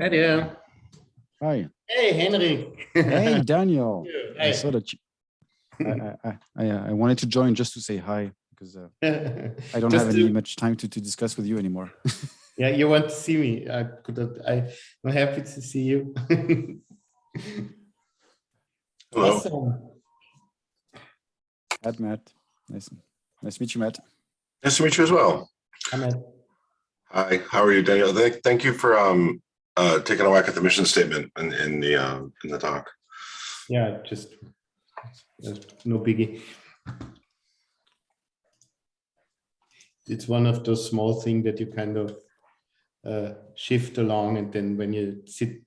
Hi there. Hi. Hey, Henrik. Hey, Daniel. I Hi. saw that you, I, I, I, I, uh, wanted to join just to say hi because uh, I don't have any to- much time to, to discuss with you anymore. Yeah, you want to see me. I could not, I, I'm happy to see you. Hello. Awesome. Matt, Matt, nice, nice to meet you, Matt. Nice to meet you as well. I'm at, Hi, how are you, Daniel? Thank, thank you for um uh taking a whack at the mission statement in in the um in the doc. yeah, just uh, no biggie. It's one of those small things that you kind of uh, shift along and then when you sit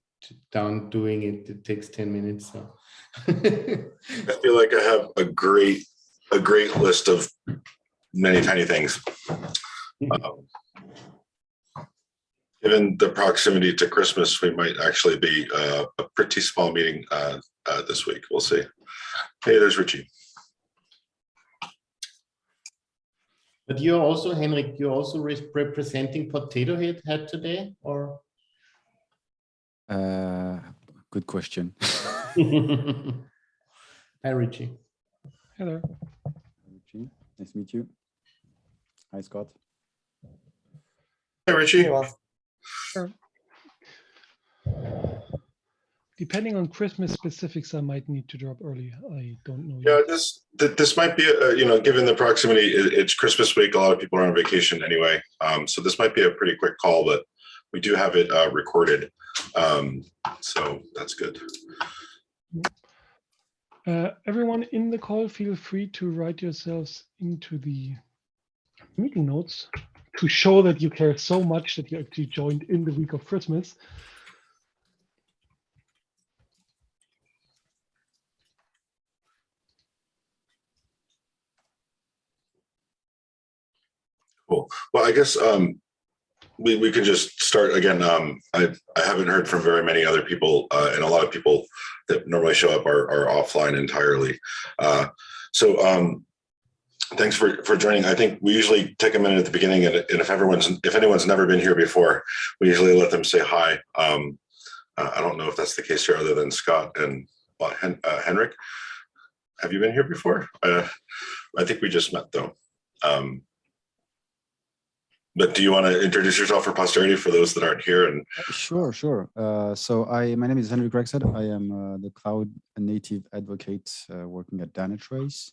down doing it, it takes 10 minutes. So. I feel like I have a great a great list of many tiny things. Um, Given the proximity to Christmas, we might actually be uh, a pretty small meeting uh, uh, this week. We'll see. Hey, there's Richie. But you're also, Henrik, you're also re- representing Potato Head Head today, or? Uh, good question. Hi, Richie. Hello. Richie, nice to meet you. Hi, Scott. Hey, Richie. Depending on Christmas specifics, I might need to drop early. I don't know. Yeah, yet. this, th- this might be, uh, you know, given the proximity, it, it's Christmas week, a lot of people are on vacation anyway. Um, so this might be a pretty quick call, but we do have it, uh, recorded. Um, so that's good. Uh, everyone in the call, feel free to write yourselves into the meeting notes to show that you care so much that you actually joined in the week of Christmas. Cool. Well, I guess, um, we, we can just start again. Um, I, I haven't heard from very many other people, uh, and a lot of people that normally show up are, are offline entirely. Uh, so, um, thanks for, for joining. I think we usually take a minute at the beginning and, and if everyone's, if anyone's never been here before, we usually let them say hi. Um, uh, I don't know if that's the case here other than Scott and uh, Hen, uh, Henrik. Have you been here before? Uh, I think we just met though. Um, but do you want to introduce yourself for posterity for those that aren't here? And Sure, sure. Uh, so I, my name is Henrik Rexed. I am the cloud native advocate working at Dynatrace.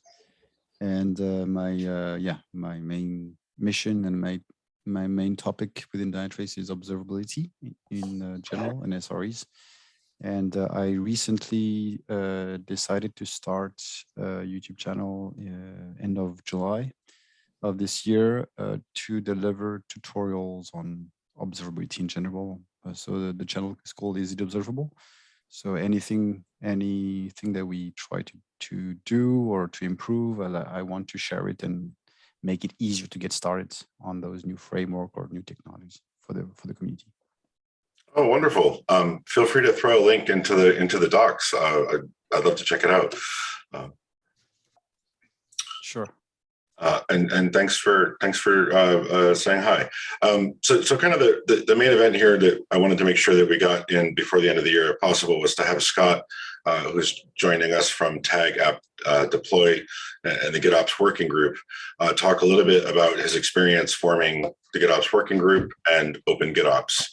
And uh, my, uh, yeah, my main mission and my, my main topic within Dynatrace is observability in, in uh, general and SREs. And uh, I recently uh, decided to start a YouTube channel uh, end of July of this year uh, to deliver tutorials on observability in general. Uh, so the, the channel is called Is It Observable? So anything, anything that we try to, to do or to improve, I, I want to share it and make it easier to get started on those new framework or new technologies for the for the community. oh, wonderful. Um, feel free to throw a link into the into the docs. Uh, I'd, I'd love to check it out. Sure. Uh, and and thanks for thanks for uh, uh, saying hi. Um, so so kind of the, the the main event here that I wanted to make sure that we got in before the end of the year, if possible, was to have Scott, uh, who's joining us from Tag App uh, Deploy and the GitOps Working Group, talk a little bit about his experience forming the GitOps Working Group and Open GitOps.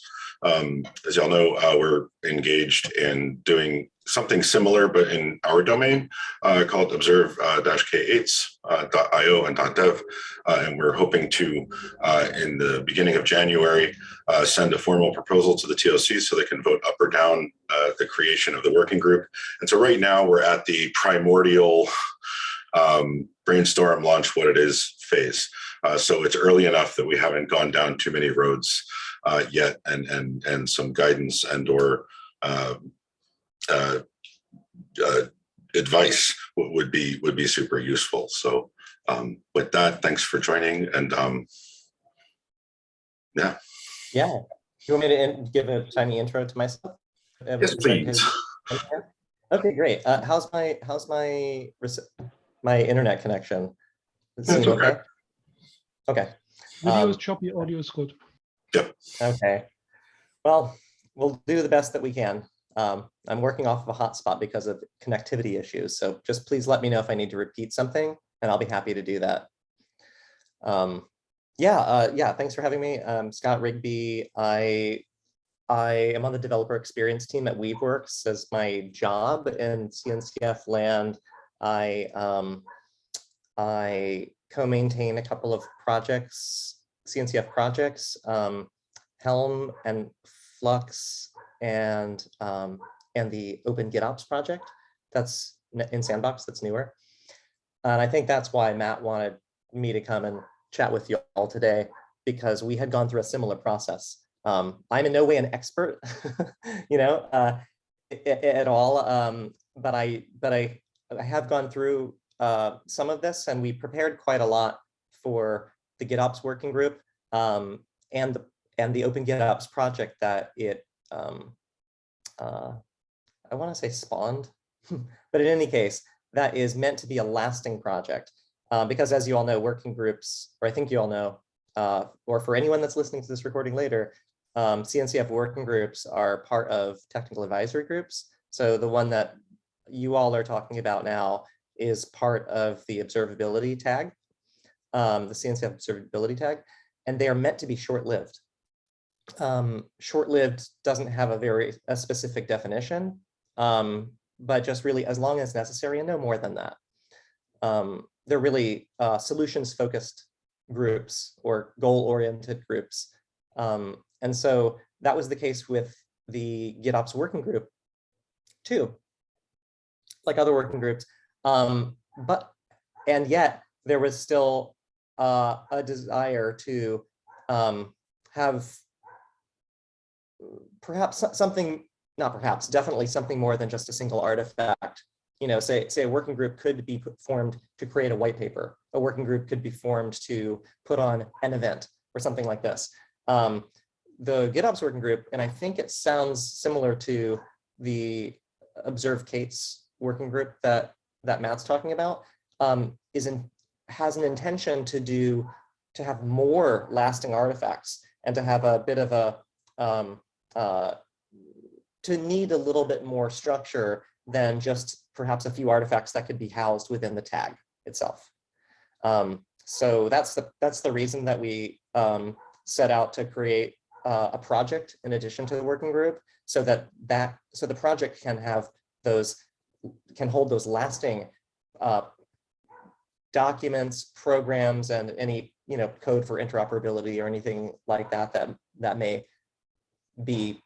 Um, as y'all know, uh, we're engaged in doing something similar, but in our domain uh, called observe-k8s.io and .dev. Uh, and we're hoping to, uh, in the beginning of January, uh, send a formal proposal to the TOC so they can vote up or down uh, the creation of the working group. And so right now we're at the primordial um, brainstorm launch what it is phase. Uh, so it's early enough that we haven't gone down too many roads uh, yet and, and, and some guidance and or uh, uh, uh, advice would be would be super useful. So um, with that, thanks for joining. And um, yeah, Yeah. You want me to in- give a tiny intro to myself? Yes, please. Okay, great. Uh, how's my how's my my internet connection? It That's seem okay. Okay. Video Um, is choppy, audio is good. Okay. Well, we'll do the best that we can. Um, I'm working off of a hotspot because of connectivity issues. So just please let me know if I need to repeat something and I'll be happy to do that. Um, yeah, uh, yeah, thanks for having me. Um, Scott Rigby. I I am on the developer experience team at Weaveworks as my job in CNCF land. I um, I co-maintain a couple of projects, CNCF projects, um, Helm and Flux and um, and the Open GitOps project that's in Sandbox that's newer. And I think that's why Matt wanted me to come and chat with you all today because we had gone through a similar process. Um, I'm in no way an expert, you know, uh, at all. Um, but I, but I, I have gone through uh, some of this, and we prepared quite a lot for the GitOps working group um, and the and the Open GitOps project that it, um, uh, I want to say spawned, but in any case, that is meant to be a lasting project. Uh, because as you all know, working groups, or I think you all know, uh, or for anyone that's listening to this recording later, um, CNCF working groups are part of technical advisory groups. So the one that you all are talking about now is part of the observability tag, um, the CNCF observability tag, and they are meant to be short-lived. Um, short-lived doesn't have a very a specific definition, um, but just really as long as necessary and no more than that. Um, they're really uh, solutions-focused groups or goal-oriented groups. Um, and so that was the case with the GitOps working group too, like other working groups. Um, but, and yet there was still uh, a desire to um, have perhaps something, not perhaps, definitely something more than just a single artifact. You know, say, say a working group could be formed to create a white paper. A working group could be formed to put on an event or something like this. Um, the GitOps working group, and I think it sounds similar to the Observe K8s working group that, that Matt's talking about, um, is in, has an intention to do, to have more lasting artifacts and to have a bit of a, um, uh, to need a little bit more structure than just perhaps a few artifacts that could be housed within the tag itself. Um, so that's the that's the reason that we um, set out to create uh, a project in addition to the working group, so that that so the project can have those can hold those lasting uh, documents, programs, and any you know code for interoperability or anything like that that that may be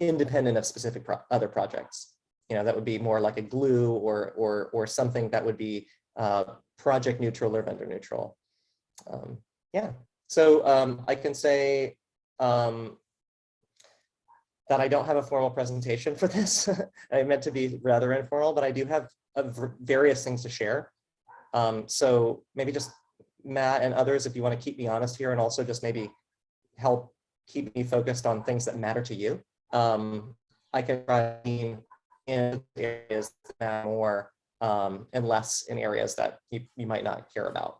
independent of specific pro other projects. You know, that would be more like a glue or or or something that would be uh, project neutral or vendor neutral. Um, yeah, so um, I can say um, that I don't have a formal presentation for this. I meant to be rather informal, but I do have various things to share. Um, so maybe just Matt and others, if you want to keep me honest here and also just maybe help keep me focused on things that matter to you. Um, I can try in areas that matter more um, and less in areas that you, you might not care about.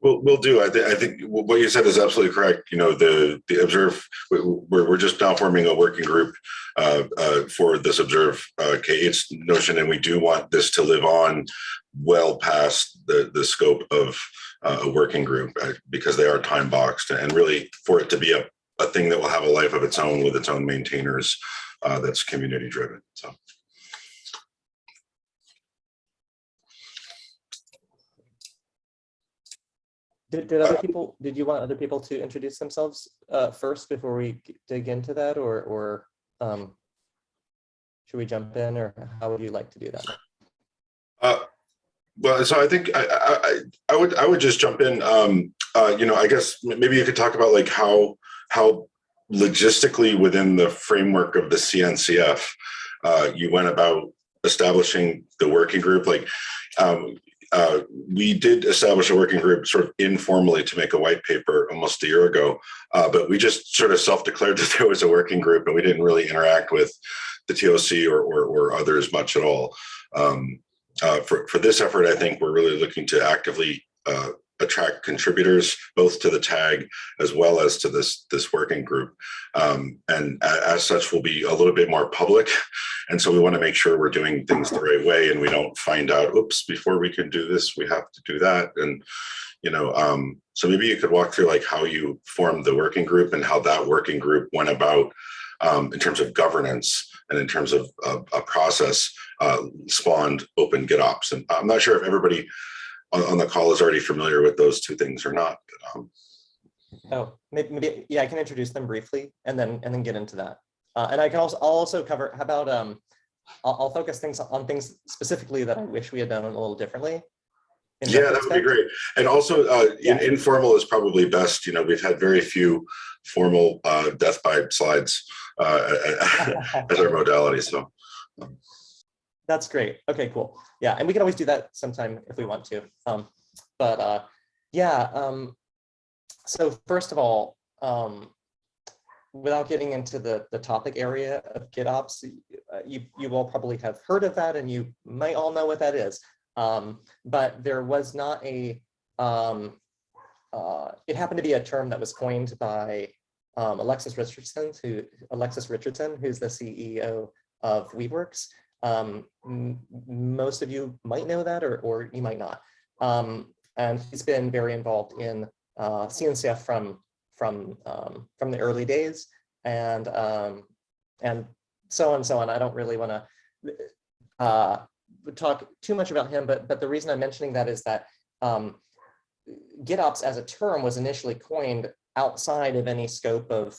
We'll, we'll do. I think, I think what you said is absolutely correct. You know, the, the observe, we- we're, we're just now forming a working group uh, uh, for this observe uh, K8's notion, and we do want this to live on well past the, the scope of uh, a working group uh, because they are time boxed and really for it to be a, a thing that will have a life of its own with its own maintainers uh, that's community driven. So. Did, did other people, did you want other people to introduce themselves uh, first before we dig into that or, or um, should we jump in or how would you like to do that? Uh, well, so I think I, I, I- would, I would just jump in. Um, uh, you know, I guess maybe you could talk about like how, how logistically within the framework of the CNCF, uh, you went about establishing the working group. Like, um, uh, we did establish a working group sort of informally to make a white paper almost a year ago, uh, but we just sort of self-declared that there was a working group and we didn't really interact with the TOC or, or, or others much at all. Um, uh, for, for this effort, I think we're really looking to actively uh, attract contributors both to the tag as well as to this this working group. Um, and as such, will be a little bit more public. And so we want to make sure we're doing things the right way and we don't find out, oops, before we can do this, we have to do that. And you know, um, so maybe you could walk through like how you formed the working group and how that working group went about um, in terms of governance and in terms of a process uh, spawned open GitOps. And I'm not sure if everybody on, on the call is already familiar with those two things or not. Um, Oh, maybe, maybe, yeah, I can introduce them briefly and then, and then get into that. Uh, and I can also, I'll also cover, how about, um, I'll, I'll focus things on things specifically that I wish we had done a little differently. yeah, that would be great. And also uh, in- informal is probably best. You know, we've had very few formal uh, death by slides uh, as our modality. So That's great. Okay, cool. Yeah, and we can always do that sometime if we want to. Um, but uh, yeah, um, so first of all, um, without getting into the the topic area of GitOps, uh, you you all probably have heard of that, and you might all know what that is. Um, but there was not a um, uh, it happened to be a term that was coined by um, Alexis Richardson, who Alexis Richardson, who's the CEO of Weaveworks. Um, most of you might know that, or, or you might not. Um, and he's been very involved in uh, CNCF from from um, from the early days, and um, and so on and so on. I don't really want to uh, talk too much about him, but but the reason I'm mentioning that is that um, GitOps as a term was initially coined outside of any scope of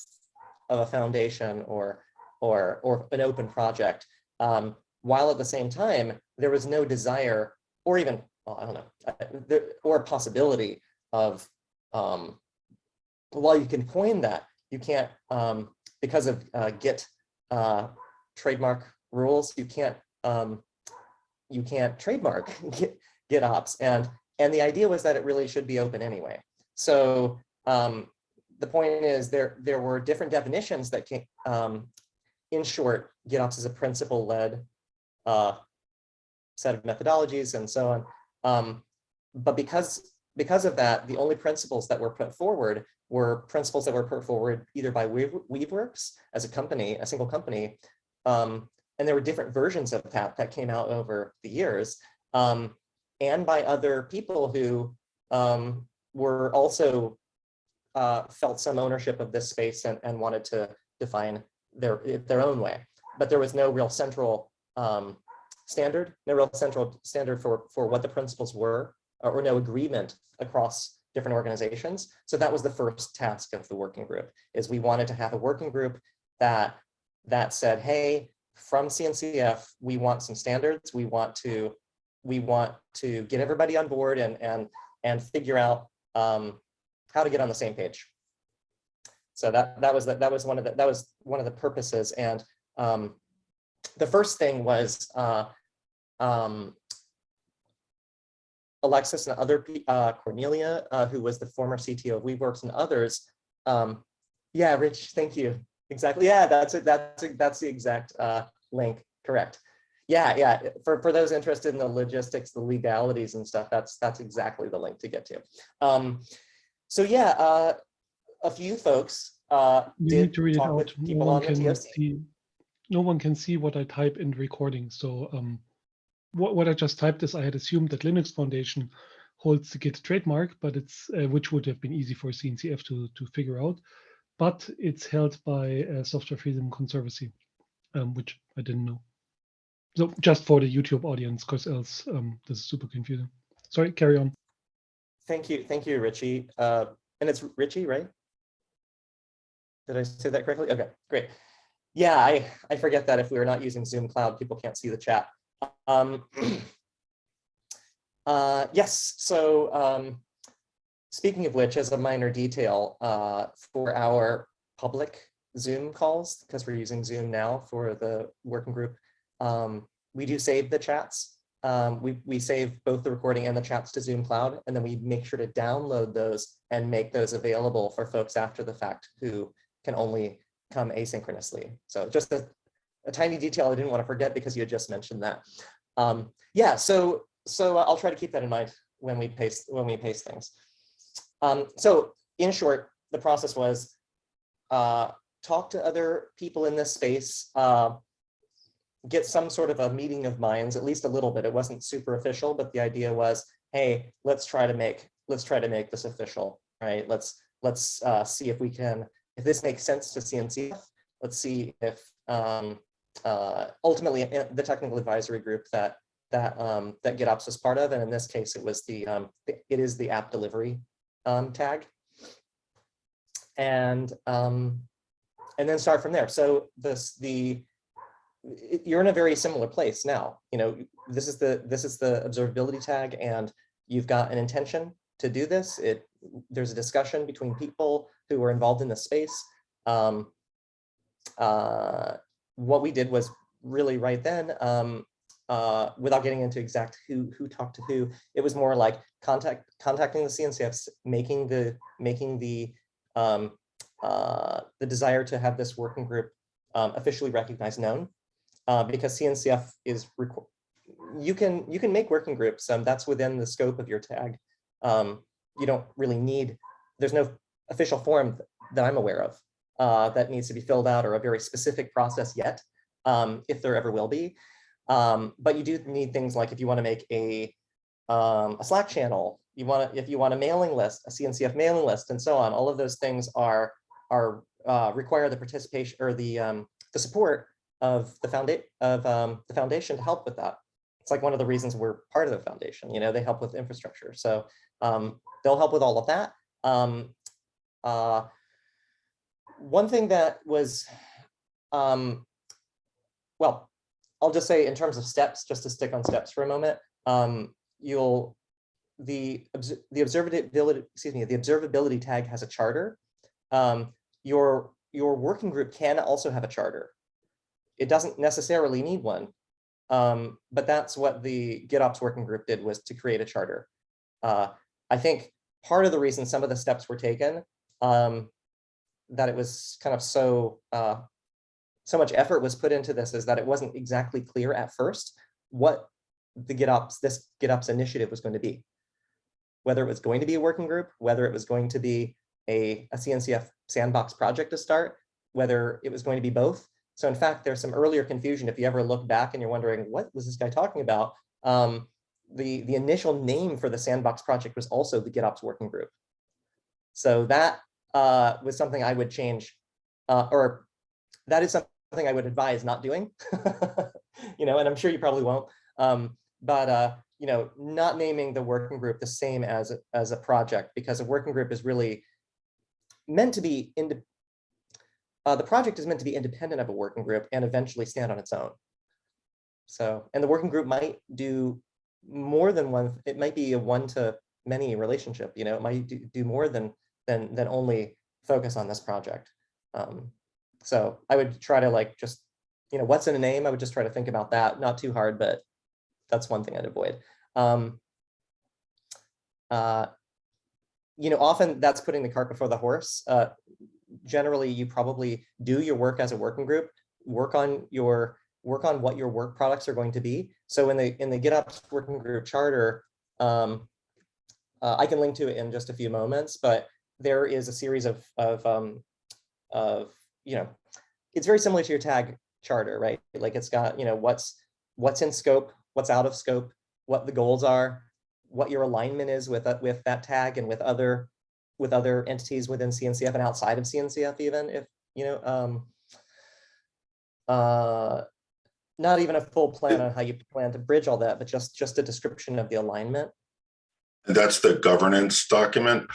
of a foundation or or or an open project. Um, while at the same time, there was no desire or even, well, I don't know, uh, or possibility of, um, while you can coin that, you can't, um, because of uh, Git uh, trademark rules, you can't, um, you can't trademark Git, GitOps. And, and the idea was that it really should be open anyway. So um, the point is there, there were different definitions that came, um, in short, GitOps is a principle-led uh, set of methodologies and so on. Um, but because, because of that, the only principles that were put forward were principles that were put forward either by Weave, Weaveworks as a company, a single company, um, and there were different versions of that that came out over the years, um, and by other people who um, were also uh, felt some ownership of this space and, and wanted to define their their own way. But there was no real central um, standard, no real central standard for, for what the principles were, or, or no agreement across different organizations. So that was the first task of the working group, is we wanted to have a working group that, that said, hey, from CNCF, we want some standards, we want to, we want to get everybody on board and, and, and figure out um, how to get on the same page. So that, that was, the, that was one of the, that was one of the purposes. And um, the first thing was uh, um, Alexis and other, uh, Cornelia, uh, who was the former CTO of Weaveworks and others. Um, yeah, Rich, thank you. Exactly. Yeah, that's it. That's it. That's the exact uh, link. Correct. Yeah, yeah. For for those interested in the logistics, the legalities and stuff, that's that's exactly the link to get to. Um, so yeah, uh, a few folks uh, You did need to read it talk out. with people one on the TOC. see. No one can see what I type in the recording. So um, what what I just typed is I had assumed that Linux Foundation holds the Git trademark, but it's uh, which would have been easy for CNCF to to figure out, but it's held by uh, Software Freedom Conservancy, um, which I didn't know. So just for the YouTube audience, because else um, this is super confusing. Sorry, carry on. Thank you, thank you, Richie. Uh, and it's Richie, right? Did I say that correctly? Okay, great. Yeah, I, I forget that if we are not using Zoom Cloud, people can't see the chat. Um, uh, yes, so um, speaking of which, as a minor detail, uh, for our public Zoom calls, because we're using Zoom now for the working group, um, we do save the chats. Um, we, we save both the recording and the chats to Zoom Cloud, and then we make sure to download those and make those available for folks after the fact who can only come asynchronously. So just a, a tiny detail I didn't want to forget because you had just mentioned that. Um, yeah, so so I'll try to keep that in mind when we paste when we paste things. Um, so in short, the process was uh, talk to other people in this space, uh, get some sort of a meeting of minds, at least a little bit. It wasn't super official, but the idea was, hey, let's try to make let's try to make this official, right? Let's let's uh, see if we can if this makes sense to CNCF. Let's see if um, uh, ultimately uh, the technical advisory group that that um, that GitOps was part of, and in this case, it was the um, it is the app delivery um, tag, and um, and then start from there. So this the you're in a very similar place now. You know, this is the this is the observability tag, and you've got an intention to do this. It there's a discussion between people who were involved in the space. Um, uh, what we did was really right then, um, uh, without getting into exact who who talked to who, it was more like contact contacting the CNCFs, making the making the um, uh, the desire to have this working group um, officially recognized known, uh, because CNCF is you can you can make working groups, and that's within the scope of your tag. Um, you don't really need there's no official form that I'm aware of uh, that needs to be filled out or a very specific process yet, um, if there ever will be. Um, but you do need things like if you want to make a um, a Slack channel, you want to if you want a mailing list, a CNCF mailing list, and so on. All of those things are are uh, require the participation or the um, the support of the foundation of um, the foundation to help with that. It's like one of the reasons we're part of the foundation. You know, they help with infrastructure, so um, they'll help with all of that. Um, uh, one thing that was, um, well, I'll just say in terms of steps, just to stick on steps for a moment, um, you'll, the, the observability, excuse me, the observability tag has a charter. Um, your, your working group can also have a charter. It doesn't necessarily need one, um, but that's what the GitOps working group did was to create a charter. Uh, I think part of the reason some of the steps were taken, um, that it was kind of so uh, so much effort was put into this is that it wasn't exactly clear at first what the GitOps this GitOps initiative was going to be, whether it was going to be a working group, whether it was going to be a, a CNCF sandbox project to start, whether it was going to be both. So in fact, there's some earlier confusion. If you ever look back and you're wondering, what was this guy talking about? Um, the, the initial name for the sandbox project was also the GitOps working group. So that uh, was something I would change, uh, or that is something I would advise not doing. you know, and I'm sure you probably won't. Um, but uh, you know, not naming the working group the same as as a project because a working group is really meant to be in. Uh, the project is meant to be independent of a working group and eventually stand on its own. So, and the working group might do more than one. It might be a one to many relationship. You know, it might do, do more than than than only focus on this project. Um, so I would try to like just, you know, what's in a name? I would just try to think about that. Not too hard, but that's one thing I'd avoid. Um, uh, you know, often that's putting the cart before the horse. Uh, generally, you probably do your work as a working group, work on your work on what your work products are going to be. So in the in the GitOps working group charter, um, uh, I can link to it in just a few moments, but there is a series of of um, of you know, it's very similar to your tag charter, right? Like it's got you know what's what's in scope, what's out of scope, what the goals are, what your alignment is with that with that tag and with other with other entities within CNCF and outside of CNCF even if you know um, uh, not even a full plan on how you plan to bridge all that, but just just a description of the alignment. That's the governance document.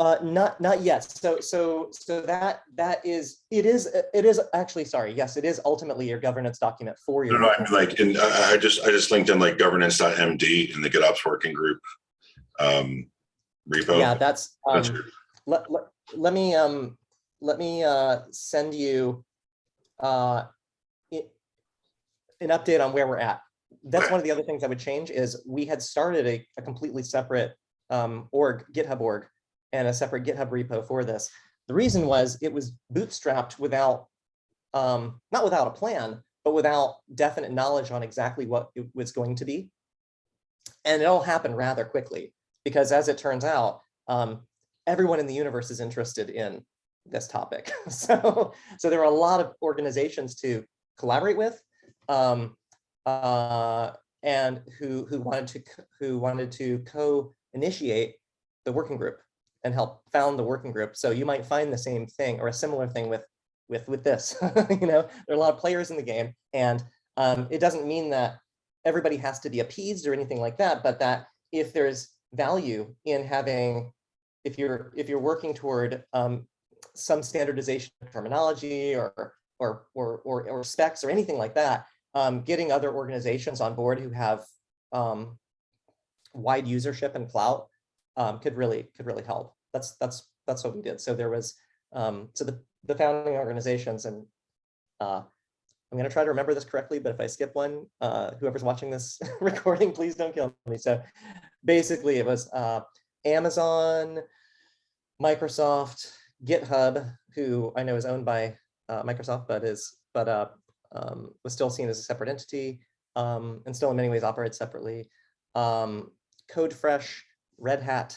Uh, not not yet. So so so that that is it is it is actually sorry. Yes, it is ultimately your governance document for No, your. no, I mean like, in, I, just, I just linked in like governance.md in the GitOps working group um, repo. Yeah, that's um, That's let, let, let me um let me uh send you uh an update on where we're at. That's one of the other things I would change is we had started a, a completely separate um org, GitHub org, and a separate GitHub repo for this. The reason was it was bootstrapped without um not without a plan, but without definite knowledge on exactly what it was going to be. And it all happened rather quickly because as it turns out, um, everyone in the universe is interested in this topic. so, so there are a lot of organizations to collaborate with, um, uh, and who who wanted to who wanted to co-initiate the working group and help found the working group. So you might find the same thing or a similar thing with with with this. you know, there are a lot of players in the game, and um, it doesn't mean that everybody has to be appeased or anything like that, but that if there's value in having, if you're if you're working toward um, some standardization of terminology or or or or, or specs or anything like that, um, getting other organizations on board who have um, wide usership and clout um, could really could really help. That's that's that's what we did. So there was um, so the the founding organizations and uh, I'm going to try to remember this correctly, but if I skip one, uh, whoever's watching this recording, please don't kill me. So basically it was uh, Amazon, Microsoft, GitHub, who I know is owned by uh, Microsoft, but is but uh, um, was still seen as a separate entity um, and still in many ways operates separately. Um, CodeFresh, Red Hat,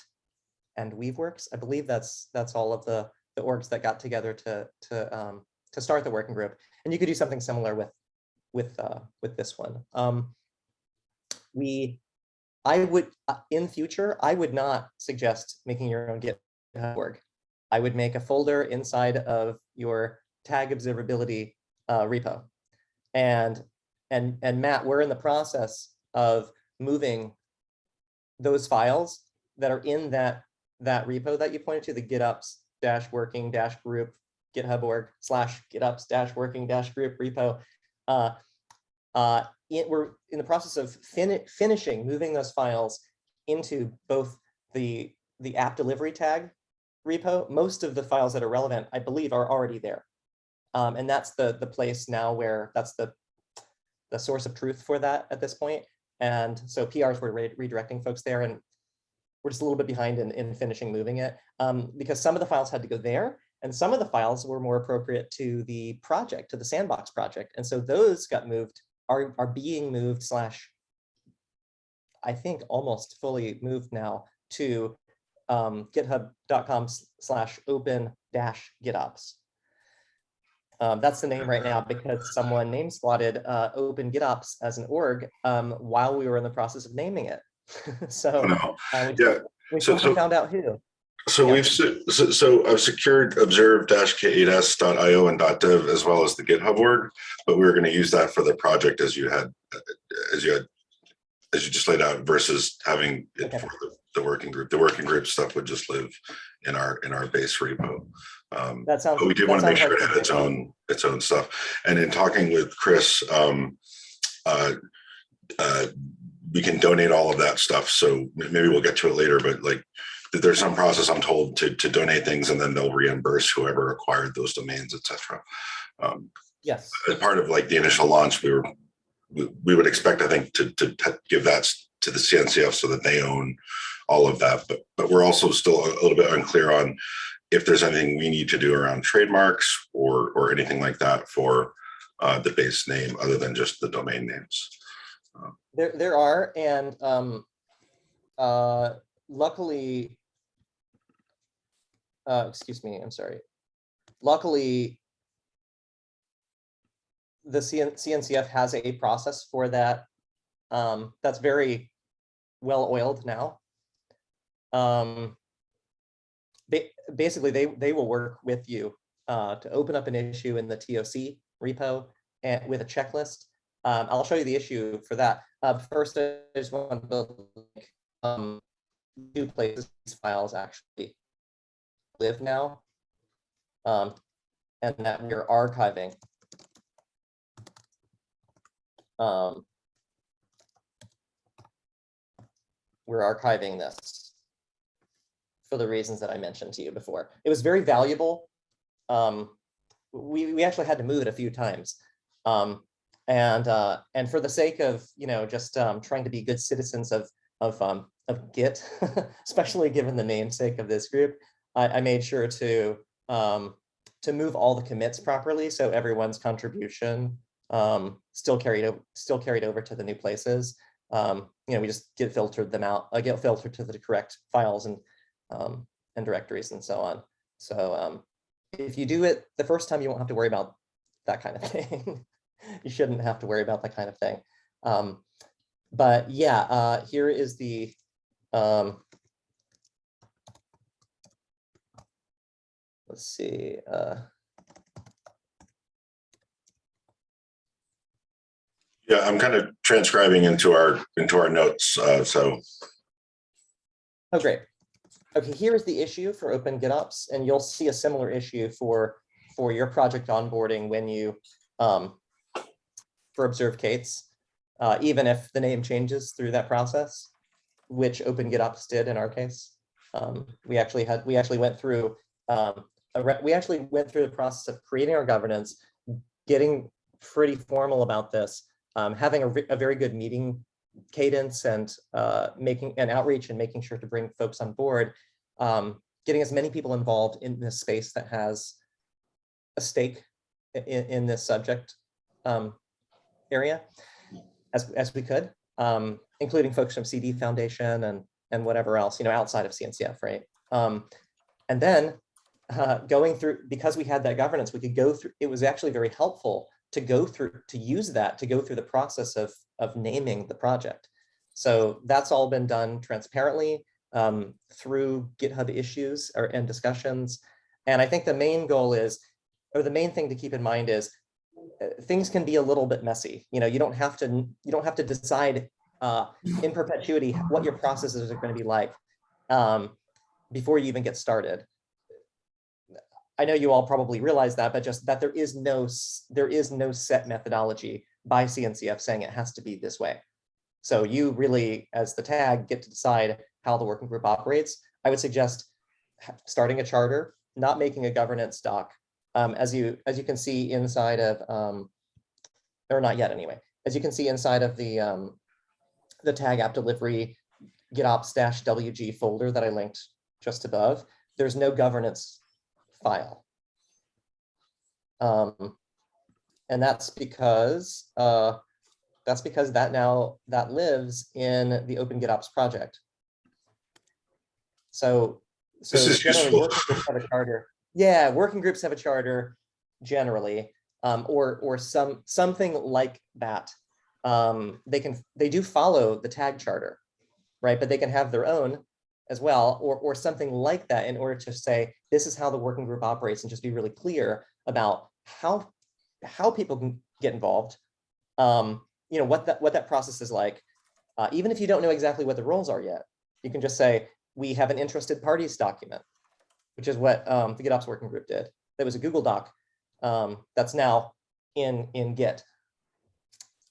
and Weaveworks. I believe that's that's all of the the orgs that got together to to um, to start the working group. And you could do something similar with with uh, with this one. Um, we, I would uh, in future, I would not suggest making your own GitHub org. I would make a folder inside of your tag observability uh, repo. And and and Matt, we're in the process of moving those files that are in that that repo that you pointed to, the GitOps dash working dash group GitHub org slash GitOps dash working dash group repo. Uh, uh, it, we're in the process of fin finishing moving those files into both the the app delivery tag repo. Most of the files that are relevant, I believe, are already there. Um, and that's the the place now where that's the the source of truth for that at this point. And so PRs were re redirecting folks there, and we're just a little bit behind in, in finishing moving it um, because some of the files had to go there, and some of the files were more appropriate to the project, to the sandbox project. And so those got moved, are, are being moved slash, I think almost fully moved now to um, github.com slash open dash GitOps. Um, that's the name right now because someone name slotted uh, Open GitOps as an org um, while we were in the process of naming it. so No. uh, we, Yeah, we so- so- found out who. So Yeah. we've, so, so I've secured observe-k8s.io and .dev as well as the GitHub org, but we were going to use that for the project as you had, as you had, as you just laid out versus having it Okay. for the, the working group. The working group stuff would just live in our, in our base repo. Um, That sounds. but we did want to make sure it had its own, its own stuff. And in talking with Chris, um, uh, uh, we can donate all of that stuff. So maybe we'll get to it later, but like there's some process I'm told to, to donate things and then they'll reimburse whoever acquired those domains, et cetera. Um, Yes. as part of like the initial launch, we were, we, would expect, I think, to, to give that to the CNCF so that they own all of that. But, but we're also still a little bit unclear on if there's anything we need to do around trademarks or, or anything like that for uh, the base name other than just the domain names. There, there are, and um, uh, luckily, uh, excuse me, I'm sorry. Luckily, the CN CNCF has a process for that. Um, that's very well oiled now. Um, ba- basically, they they will work with you uh, to open up an issue in the TOC repo and with a checklist. Um, I'll show you the issue for that. Uh, first, I just want to build um, two places these files actually live now, um, and that we're archiving. Um, we're archiving this for the reasons that I mentioned to you before. It was very valuable. Um, we, we actually had to move it a few times. Um, and uh, and for the sake of you know just um, trying to be good citizens of of um, of Git, especially given the namesake of this group, I, I made sure to um, to move all the commits properly, so everyone's contribution um, still carried over still carried over to the new places. Um, you know, we just git filtered them out, uh, git filtered to the correct files, and um, and directories and so on. So um, if you do it the first time, you won't have to worry about that kind of thing. you shouldn't have to worry about that kind of thing. Um, but yeah, uh, here is the um, let's see. Uh, Yeah, I'm kind of transcribing into our, into our notes, uh, so. Oh, great. Okay, here is the issue for Open GitOps, and you'll see a similar issue for, for your project onboarding when you, um, for Observe K8s, uh, even if the name changes through that process, which Open GitOps did in our case. Um, we actually had, we actually went through, um, we actually went through the process of creating our governance, getting pretty formal about this, um, having a, a very good meeting cadence and uh, making an outreach and making sure to bring folks on board, um, getting as many people involved in this space that has a stake in, in this subject um, area as, as we could, um, including folks from CD Foundation and, and whatever else, you know, outside of CNCF, right? Um, and then uh, going through, because we had that governance, we could go through, it was actually very helpful to go through, to use that, to go through the process of, of naming the project. So that's all been done transparently um, through GitHub issues or, and discussions. And I think the main goal is, or the main thing to keep in mind is uh, things can be a little bit messy. You know, you don't have to, you don't have to decide uh, in perpetuity what your processes are going to be like um, before you even get started. I know you all probably realize that, but just that there is no there is no set methodology by CNCF saying it has to be this way. So you really, as the tag, get to decide how the working group operates. I would suggest starting a charter, not making a governance doc. Um, as you as you can see inside of, um, or not yet anyway, as you can see inside of the um, the tag app delivery GitOps dash WG folder that I linked just above, there's no governance file. Um, and that's because uh, that's because that now that lives in the Open GitOps project. So, so This is generally useful. working groups have a charter. Yeah, working groups have a charter generally, um, or or some something like that. Um, they can they do follow the tag charter, right? But they can have their own as well, or, or something like that in order to say, this is how the working group operates and just be really clear about how, how people can get involved. Um, you know, what that, what that process is like. Uh, even if you don't know exactly what the roles are yet, you can just say, we have an interested parties document, which is what um, the GitOps working group did. That was a Google Doc um, that's now in, in Git.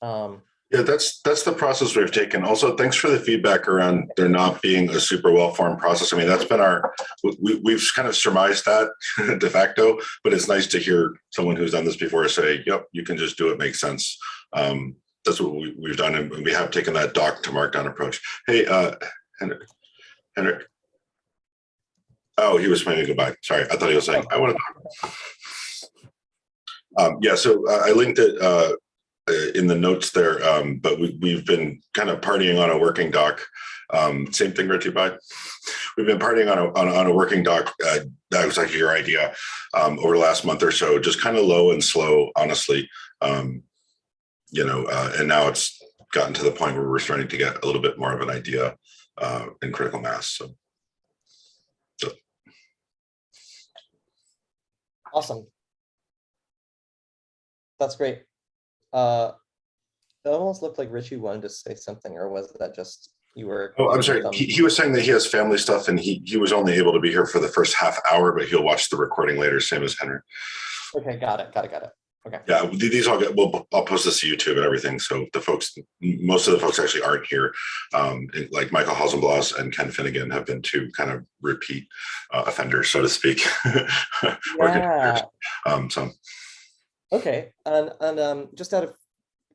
Um, Yeah, that's, that's the process we've taken. Also, thanks for the feedback around there not being a super well-formed process. I mean, that's been our, we, we've kind of surmised that de facto, but it's nice to hear someone who's done this before say, yep, you can just do it, makes sense. Um, that's what we, we've done, and we have taken that doc to markdown approach. Hey, uh, Henrik, Henrik. Oh, he was planning to go back. Sorry, I thought he was saying, I want to talk. Um, yeah, so uh, I linked it, uh, in the notes there, um, but we, we've been kind of partying on a working doc. Um, same thing, Richie. We've been partying on a, on on a working doc. Uh, that was actually your idea um, over the last month or so, just kind of low and slow, honestly. Um, you know, uh, and now it's gotten to the point where we're starting to get a little bit more of an idea uh, in critical mass. So Awesome. That's great. Uh, it almost looked like Richie wanted to say something, or was that just you were? Oh, I'm sorry. He, he was saying that he has family stuff and he, he was only able to be here for the first half hour, but he'll watch the recording later, same as Henry. Okay, got it, got it, got it. Okay. Yeah, these all get, well, I'll post this to YouTube and everything. So the folks, most of the folks actually aren't here. Um, like Michael Hausenblas and Ken Finnegan have been two kind of repeat uh, offenders, so to speak. Yeah. Um, so okay, and, and, um, just out of,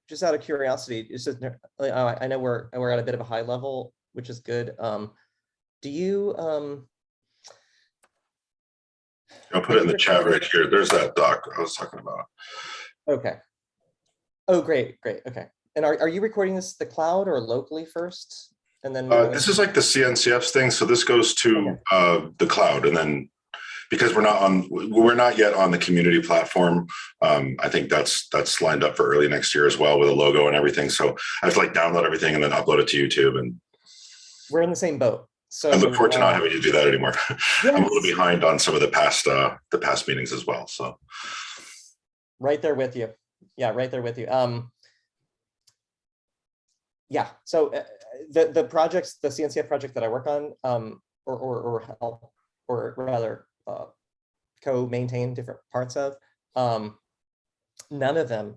just out of curiosity, it's just, I I know we're, we're at a bit of a high level, which is good. Um, do you, um, I'll put it in the chat right here. There's that doc I was talking about. okay. Oh, great, great, okay. And are, are you recording this the cloud or locally first? and then. Uh, this is like the CNCF's thing, so this goes to Okay. uh, the cloud and then because we're not on, we're not yet on the community platform. Um, I think that's that's lined up for early next year as well with a logo and everything. So I have to like download everything and then upload it to YouTube. And We're in the same boat, so. I look forward to not having to do that anymore. I'm a little behind on some of the past uh, the past meetings as well. So Right there with you. Yeah, right there with you. Um. Yeah, so uh, the, the projects, the CNCF project that I work on, um, or, or, or help, or rather, uh, co-maintain different parts of, um, none of them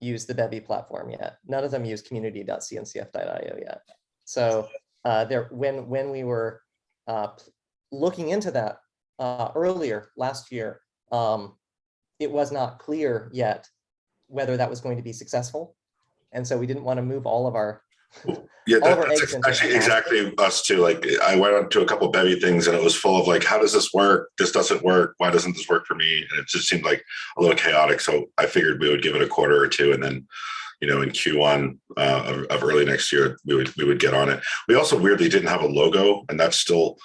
use the Bevy platform yet. None of them use community.cncf.io yet. So, uh, there, when, when we were, uh, looking into that, uh, earlier last year, um, it was not clear yet whether that was going to be successful. And so we didn't want to move all of our, yeah, that, that's actually exactly us too. Like I went on to a couple bevy things and it was full of like, how does this work? This doesn't work. Why doesn't this work for me? And it just seemed like a little chaotic. So I figured we would give it a quarter or two and then you know, in Q1 uh, of, of early next year, we would we would get on it. We also weirdly didn't have a logo, and that's still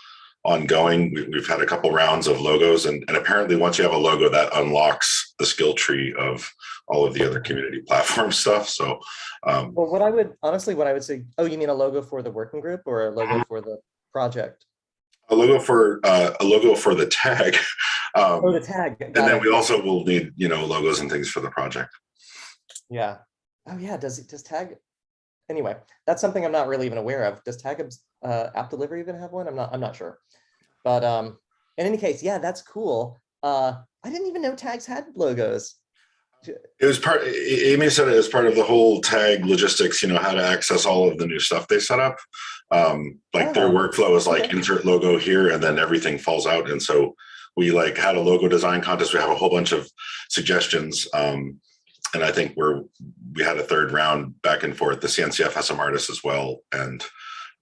ongoing. We, we've had a couple rounds of logos, and, and apparently, once you have a logo, that unlocks the skill tree of all of the other community platform stuff. So, um, well, what I would, honestly, what I would say, oh, you mean a logo for the working group or a logo for the project? a logo for uh, a logo for the tag, um, Oh, the tag. and then it. we also will need you know logos and things for the project. Yeah. Oh, yeah, does it, does tag? Anyway, that's something I'm not really even aware of. Does tag uh, app delivery even have one? I'm not, I'm not sure. But um, in any case, yeah, that's cool. Uh, I didn't even know tags had logos. It was part. Amy said it as part of the whole tag logistics. You know how to access all of the new stuff they set up. Um, like their Oh, workflow is like insert logo here, and then everything falls out. And so we like had a logo design contest. We have a whole bunch of suggestions. Um, and I think we're we had a third round back and forth. The CNCF has some artists as well, and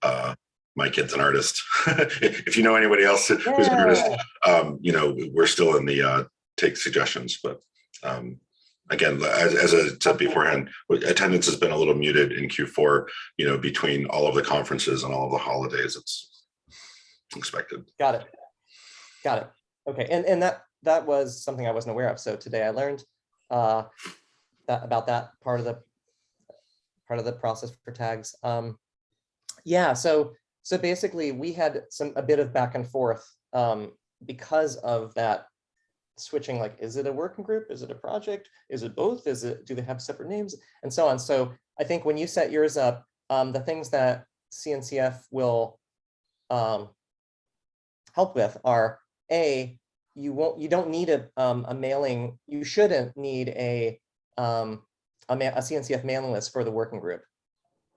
uh, my kid's an artist. if you know anybody else who's an artist, um, you know, we're still in the uh, take suggestions, but um, again, as, as I said beforehand, attendance has been a little muted in Q4, you know, between all of the conferences and all of the holidays. It's expected. Got it. Got it. Okay, and and that that was something I wasn't aware of. So today I learned uh, that about that part of the part of the process for tags. Um, yeah, so so basically we had some a bit of back and forth um, because of that switching. Like, is it a working group? Is it a project? Is it both? Is it do they have separate names and so on? So I think when you set yours up, um, the things that CNCF will um, help with are a you won't you don't need a um, a mailing you shouldn't need a um, a, a CNCF mailing list for the working group.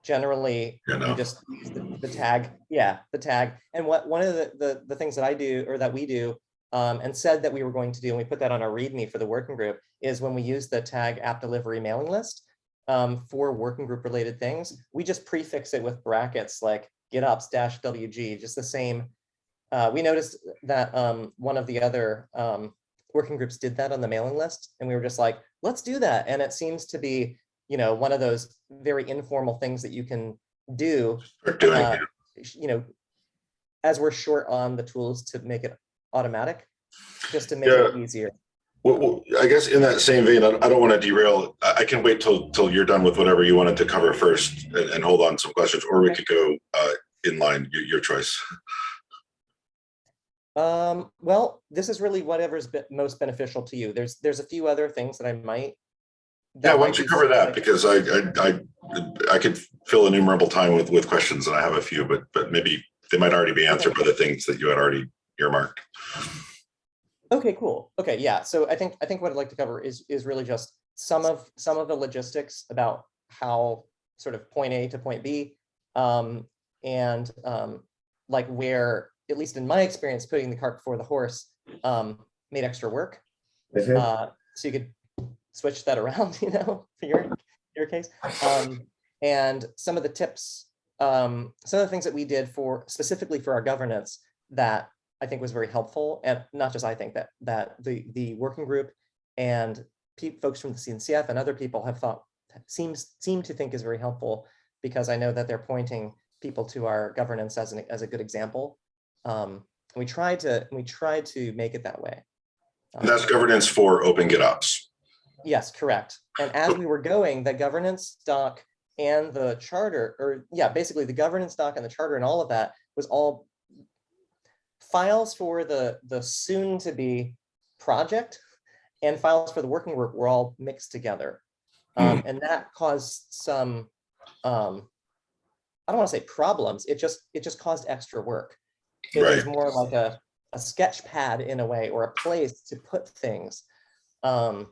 Generally, You you just use the, the tag, yeah, the tag. And what one of the, the the things that I do or that we do um, and said that we were going to do, and we put that on our README for the working group, is when we use the tag app delivery mailing list um, for working group related things, we just prefix it with brackets like GitOps dash WG, just the same uh, we noticed that um, one of the other um, working groups did that on the mailing list, and we were just like, let's do that. And it seems to be, you know, one of those very informal things that you can do, uh, you know, as we're short on the tools to make it automatic, just to make it easier. Well, well, I guess in that same vein, I don't want to derail. I I can wait till till you're done with whatever you wanted to cover first and, and hold on some questions, or we Okay. could go uh, in line. Your, your choice. Um, well, this is really whatever's be- most beneficial to you. There's there's a few other things that I might. Yeah, why don't you cover that? Because I, I, I, I could fill innumerable time with, with questions and I have a few, but, but maybe they might already be answered by the things that you had already earmarked. Okay, cool. Okay, yeah. So I think I think what I'd like to cover is is really just some of some of the logistics about how sort of point A to point B, um, and um, like where, at least in my experience, putting the cart before the horse um, made extra work. Uh, so you could switch that around, you know, for your your case. Um, and some of the tips, um, some of the things that we did for specifically for our governance that I think was very helpful, and not just I think that that the the working group and folks from the CNCF and other people have thought seems seem to think is very helpful because I know that they're pointing people to our governance as an, as a good example. Um, we tried to, we tried to make it that way. And that's Um, governance for Open GitOps. Yes, correct. And as we were going, the governance doc and the charter, or yeah, basically the governance doc and the charter and all of that was all files for the, the soon to be project and files for the working group were all mixed together. Um, and that caused some, um, I don't want to say problems, it just, it just caused extra work. It was more like a, a sketch pad in a way, or a place to put things. Um,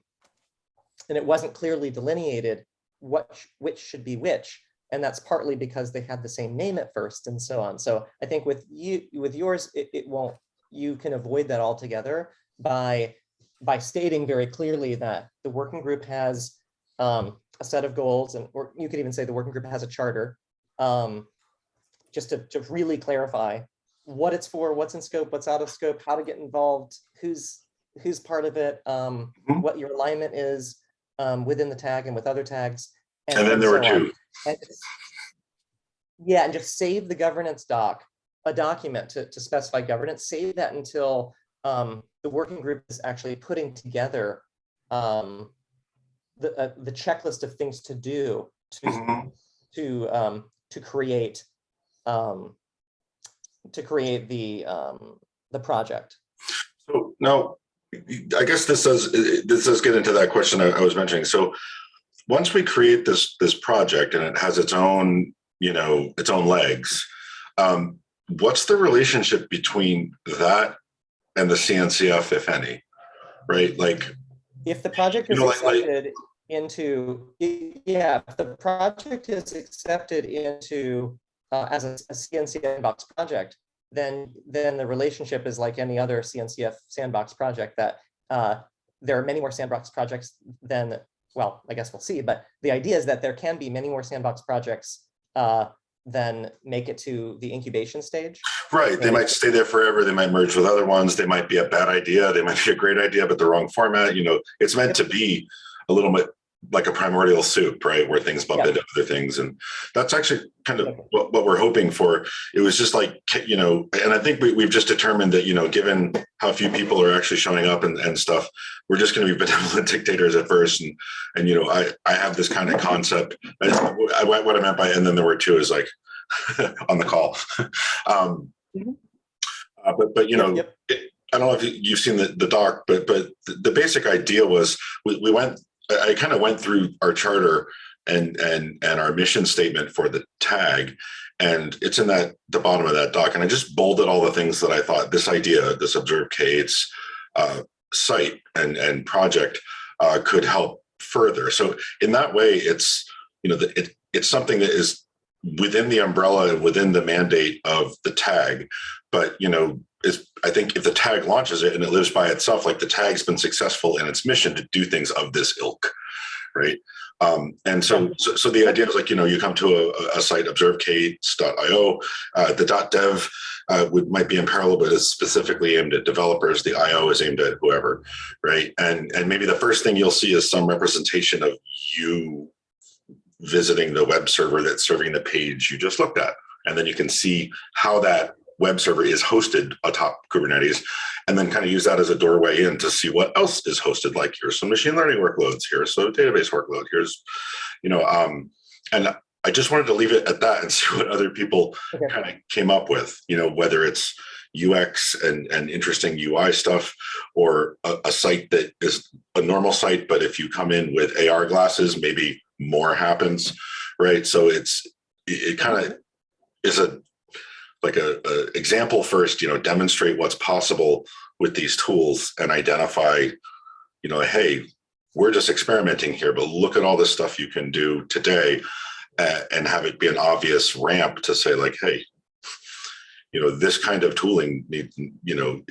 and it wasn't clearly delineated what, which should be which. And that's partly because they had the same name at first and so on. So I think with you, with yours, it, it won't, you can avoid that altogether by, by stating very clearly that the working group has um, a set of goals and, or you could even say the working group has a charter. Um, just to, to really clarify what it's for, what's in scope, what's out of scope, how to get involved, who's, who's part of it, um, Mhm. what your alignment is um, within the tag and with other tags. And then there were so on. two. And just- Yeah, and just save the governance doc, a document to, to specify governance, save that until um, the working group is actually putting together um, the, uh, the checklist of things to do to, Mhm. to, um, to create, um, to create the, um, the project. So now, I guess this does, this does get into that question I I was mentioning. So once we create this, this project and it has its own, you know, its own legs, um, what's the relationship between that and the CNCF, if any? Right? Like, If the project You is know, like- like- accepted into, yeah, if the project is accepted into uh, as a, a CNC sandbox project, then, then the relationship is like any other CNCF sandbox project that uh, there are many more sandbox projects than, well, I guess we'll see, but the idea is that there can be many more sandbox projects uh, than make it to the incubation stage. right, they might stay there forever. They might merge with other ones. They might be a bad idea. They might be a great idea, but the wrong format. You know, it's meant to be a little bit like a primordial soup, right? Where things bump Yeah. into other things. And that's actually kind of what, what we're hoping for. It was just like, you know, and I think we, we've just determined that, you know, given how few people are actually showing up and, and stuff, we're just going to be benevolent dictators at first. And, and, you know, I, I have this kind of concept. I, I- what I meant by, and then there were two is like on the call. um, Mhm. uh, but, but, you know, Yep. it- I don't know if you- you've seen the, the doc, but, but the- the basic idea was we, we went, I, kind of went through our charter and, and, and our mission statement for the tag. And it's in that, the bottom of that doc. And I just bolded all the things that I thought this idea, this observe K8s uh, site and, and project uh, could help further. So in that way, it's, you know, it, it's something that is within the umbrella and within the mandate of the tag. But, you know, is I think if the tag launches it and it lives by itself, like the tag's been successful in its mission to do things of this ilk, right? Um, and so, so, so the idea is like, you know, you come to a, a site, observek8s.io, uh, the .dev uh, would might be in parallel, but is specifically aimed at developers. The IO is aimed at whoever, right? And and maybe the first thing you'll see is some representation of you visiting the web server that's serving the page you just looked at, and then you can see how that web server is hosted atop Kubernetes, and then kind of use that as a doorway in to see what else is hosted. Like here's some machine learning workloads, here's some database workload, here's, you know, um, and I just wanted to leave it at that and see what other people Okay. kind of came up with, you know, whether it's UX and, and interesting UI stuff or a, a site that is a normal site, but if you come in with AR glasses, maybe more happens, right? So it's, it, it kind of is a, like a, a example first, you know, demonstrate what's possible with these tools and identify, you know, hey, we're just experimenting here, but look at all this stuff you can do today and have it be an obvious ramp to say like, hey, you know, this kind of tooling need, you know,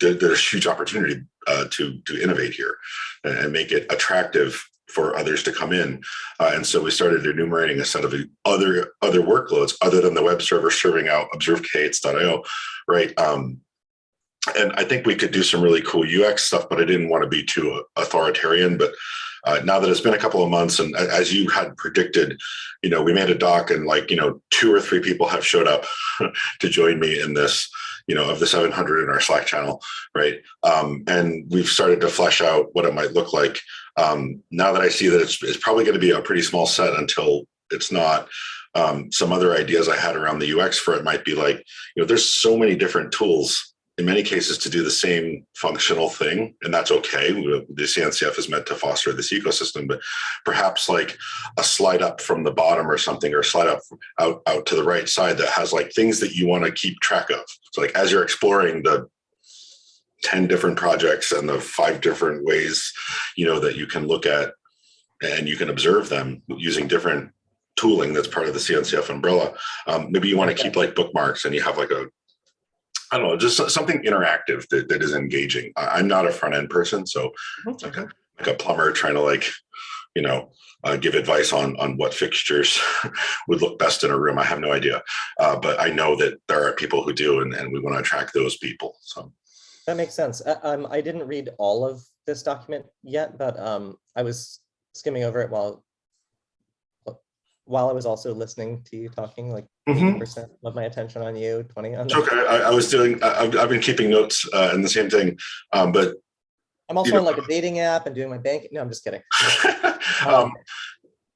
there's huge opportunity uh, to to innovate here and make it attractive for others to come in. Uh, and so we started enumerating a set of other other workloads other than the web server serving out observek8s.io, right? Um, and I think we could do some really cool UX stuff, but I didn't want to be too authoritarian. But uh, now that it's been a couple of months, and as you had predicted, you know, we made a doc, and like you know, two or three people have showed up to join me in this. You know, of the 700 in our Slack channel, right? Um, and we've started to flesh out what it might look like. Um, now that I see that it's, it's probably going to be a pretty small set until it's not. Um, some other ideas I had around the UX for it might be like, you know, there's so many different tools in many cases to do the same functional thing, and that's okay. The CNCF is meant to foster this ecosystem, but perhaps like a slide up from the bottom or something, or slide up out, out to the right side that has like things that you want to keep track of. So like as you're exploring the 10 different projects and the five different ways, you know, that you can look at and you can observe them using different tooling that's part of the CNCF umbrella. Um, maybe you want to keep like bookmarks and you have like a I don't know, just something interactive that, that is engaging. I'm not a front end person, so like a, like a plumber trying to like, you know, uh, give advice on on what fixtures would look best in a room. I have no idea, uh, but I know that there are people who do, and, and we want to attract those people. So That makes sense. Uh, Um, I didn't read all of this document yet, but um, I was skimming over it while while I was also listening to you talking, like Mhm. percent of my attention on you, twenty on. it's okay. I, I was doing. I, I've, I've been keeping notes uh, and the same thing, um, but I'm also know- on like a dating app and doing my bank. No, I'm just kidding. um,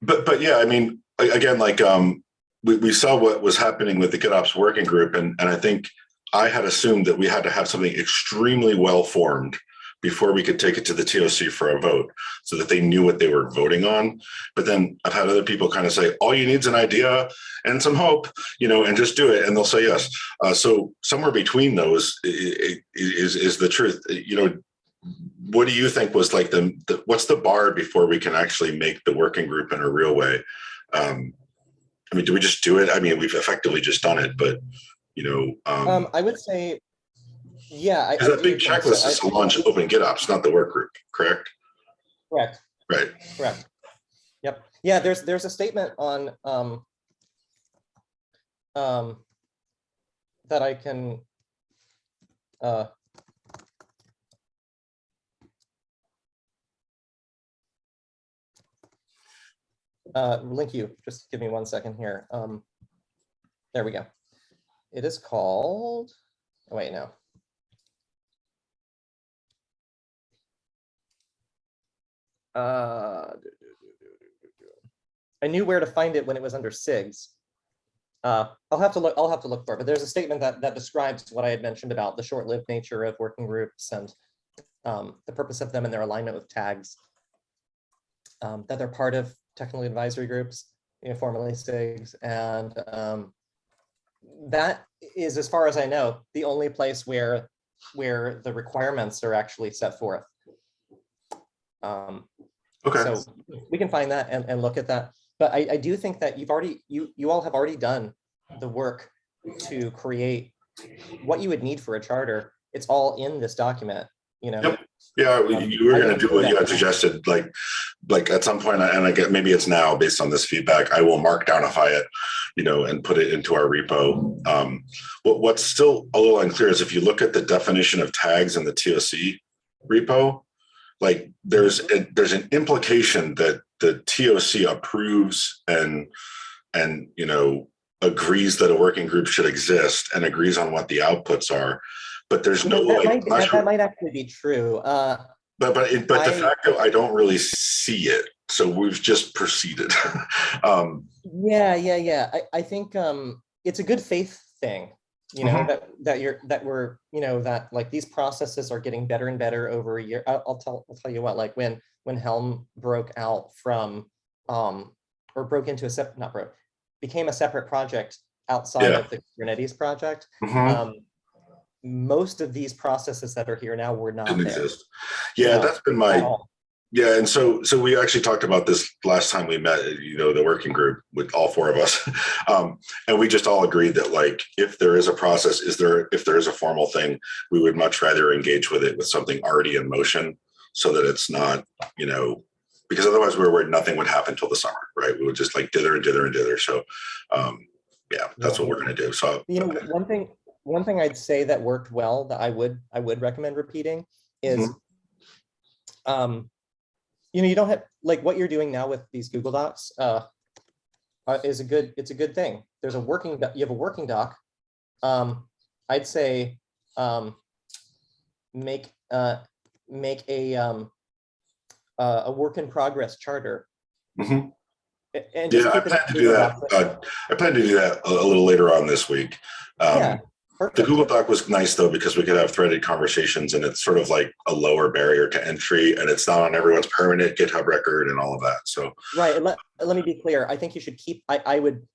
but but yeah, I mean, again, like um, we, we saw what was happening with the GitOps working group, and and I think I had assumed that we had to have something extremely well formed before we could take it to the TOC for a vote, so that they knew what they were voting on. But then I've had other people kind of say, all you need is an idea and some hope, you know, and just do it, and they'll say yes. Uh, so somewhere between those is is the truth. You know, what do you think was like the, the what's the bar before we can actually make the working group in a real way? Um, I mean, do we just do it? I mean, we've effectively just done it, but you know, um, Um, I would say, yeah. I- because that big think so. checklist is to launch Open GitOps, not the work group, correct? Correct. Right. Correct. Yep. Yeah, there's, there's a statement on, um, um, that I can, uh, uh, link you, just give me one second here. Um, there we go. It is called, oh, wait, no. Uh, I knew where to find it when it was under SIGs. Uh, I'll have to look, I'll have to look for it, but there's a statement that, that describes what I had mentioned about the short-lived nature of working groups and um, the purpose of them and their alignment with tags. Um, that they're part of technical advisory groups, you know, formerly SIGs, and um, that is, as far as I know, the only place where, where the requirements are actually set forth. Um, Okay. so we can find that and, and look at that. But I, I do think that you've already, you, you all have already done the work to create what you would need for a charter. It's all in this document, you know? Yep. Yeah, we- Um, you were gonna do what you had suggested, like, like at some point, and I get, maybe it's now based on this feedback, I will mark downify it, you know, and put it into our repo. Um, what, what's still a little unclear is if you look at the definition of tags in the TOC repo, like, there's, a- there's an implication that the TOC approves and, and, you know, agrees that a working group should exist and agrees on what the outputs are. But there's no That like. might, that- that might actually be true. Uh, but but it, but I- facto, I don't really see it. So we've just proceeded. um, Yeah, yeah, yeah. I, I think um it's a good faith thing, you know, Mhm. that that you're that we're, you know, that like these processes are getting better and better over a year. I'll, I'll tell I'll tell you what, like when when Helm broke out from um or broke into a separate not broke, became a separate project outside Yeah. of the Kubernetes project. mhm, Um most of these processes that are here now were not didn't there. exist. Yeah, that's been my. Yeah. And so so we actually talked about this last time we met. You know, the working group with all four of us, um, and we just all agreed that like if there is a process, is there if there is a formal thing, we would much rather engage with it with something already in motion, so that it's not you know because otherwise we're worried nothing would happen till the summer, right? We would just like dither and dither and dither. So um, yeah, that's what we're gonna do. So You know, one thing, one thing I'd say that worked well that I would I would recommend repeating is um you know you don't have like what you're doing now with these Google Docs uh uh, is a good it's a good thing. There's a working you have a working doc. Um I'd say um make uh make a um uh, a work in progress charter. Mhm. And just Yeah, I plan to do that. Uh, I plan to do that a, a little later on this week. Um, Yeah, The. Google Doc was nice though, because we could have threaded conversations and it's sort of like a lower barrier to entry and it's not on everyone's permanent GitHub record and all of that. So, Right, and let, let me be clear, I think you should keep, I, I would,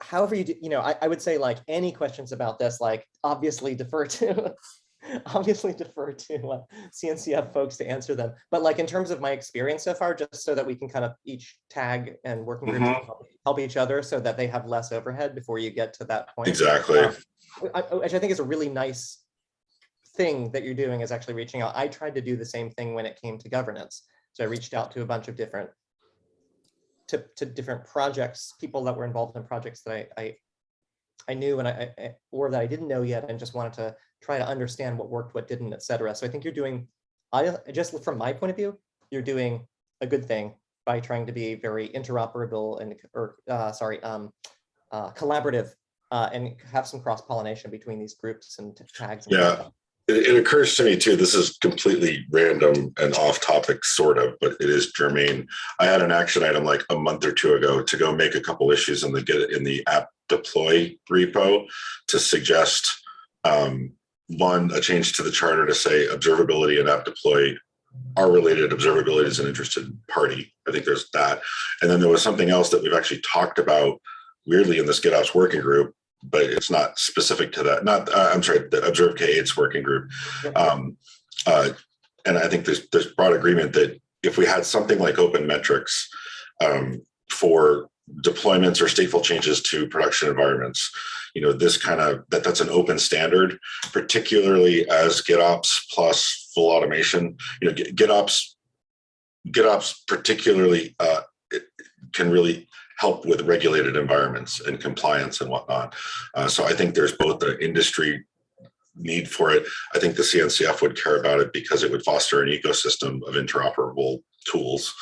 however you do, you know, I, I would say like any questions about this, like obviously defer to, obviously defer to uh, CNCF folks to answer them. But like in terms of my experience so far, just so that we can kind of each tag and working groups Mhm. help- help each other so that they have less overhead before you get to that point. exactly. Um, Which I think is a really nice thing that you're doing is actually reaching out. I tried to do the same thing when it came to governance. So I reached out to a bunch of different to, to different projects, people that were involved in projects that I, I, I knew and I, I- or that I didn't know yet and just wanted to try to understand what worked, what didn't, et cetera. So I think you're doing, I just from my point of view, you're doing a good thing by trying to be very interoperable and, or, uh, sorry, um, uh, collaborative uh, and have some cross pollination between these groups and tags. and Yeah. It, it occurs to me too, this is completely random and off topic sort of, but it is germane. I had an action item like a month or two ago to go make a couple issues in the get in the app deploy repo to suggest um, one, a change to the charter to say observability and app deploy are related. Observability is an interested party. I think there's that. And then there was something else that we've actually talked about weirdly in this GitOps working group, but it's not specific to that. Not, uh, I'm sorry, the Observe K8s working group. Um, uh, and I think there's there's broad agreement that if we had something like open metrics um, for deployments or stateful changes to production environments, you know, this kind of that that's an open standard, particularly as GitOps plus full automation. You know, GitOps GitOps particularly uh, it can really help with regulated environments and compliance and whatnot. Uh, so I think there's both the industry need for it. I think the CNCF would care about it because it would foster an ecosystem of interoperable tools.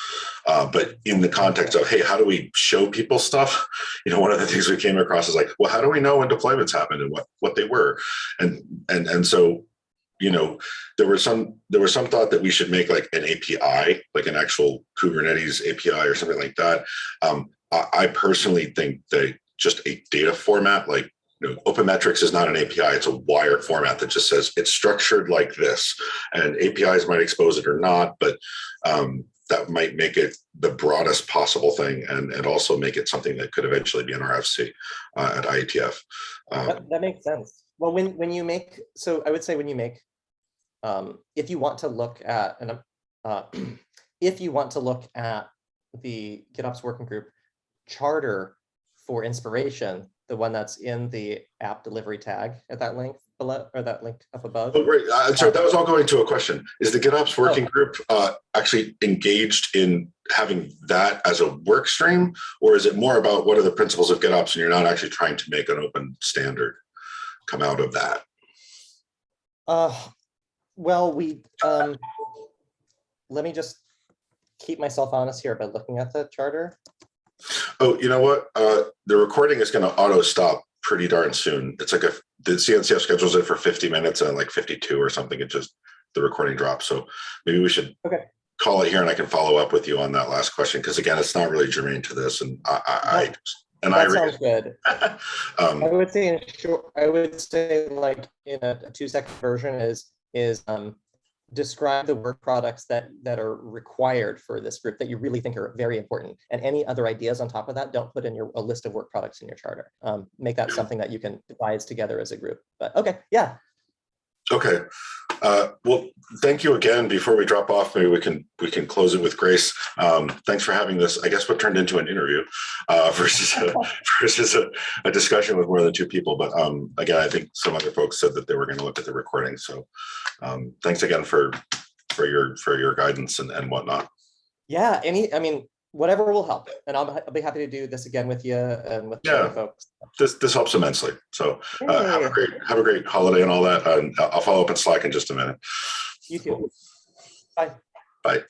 Uh, but in the context of, hey, how do we show people stuff? You know, one of the things we came across is like, well, how do we know when deployments happened and what what they were? And and and so, you know, there was some there was some thought that we should make like an API, like an actual Kubernetes API or something like that. Um, I, personally think that just a data format like you know, open metrics is not an API, it's a wired format that just says it's structured like this. And APIs might expose it or not, but um, that might make it the broadest possible thing and, and also make it something that could eventually be an RFC uh, at IETF. Um, That, that makes sense. Well, when, when you make, so I would say when you make, um, if you want to look at, and uh, if you want to look at the GitOps working group charter for inspiration, the one that's in the app delivery tag at that link below, or that link up above. Oh, right. Uh, sorry, that was all going to a question. Is the GitOps working Oh. group uh, actually engaged in having that as a work stream? Or is it more about what are the principles of GitOps and you're not actually trying to make an open standard come out of that? Uh, well, we, um, let me just keep myself honest here by looking at the charter. Oh, you know what? Uh, the recording is going to auto stop pretty darn soon. It's like a the CNCF schedules it for 50 minutes and like 52 or something. It just the recording drops. So maybe we should Okay. call it here and I can follow up with you on that last question because again, it's not really germane to this. And I, I, I and I sounds good. um, I would say in short, I would say like in a, a two second version is, is, um, describe the work products that, that are required for this group that you really think are very important. And any other ideas on top of that, don't put in your, a list of work products in your charter. Um, make that something that you can devise together as a group. But okay, yeah, Okay. Uh, well, thank you again. Before we drop off, maybe we can we can close it with grace. Um, thanks for having this. I guess what turned into an interview uh, versus a, versus a, a discussion with more than two people. But um, again, I think some other folks said that they were going to look at the recording. So um, thanks again for for your for your guidance and, and whatnot. yeah, any, I mean, whatever will help. And I'll, I'll be happy to do this again with you and with the other Yeah. folks. This, this helps immensely. So uh, have a great, have a great holiday and all that. And I'll follow up in Slack in just a minute. You too. Bye. Bye.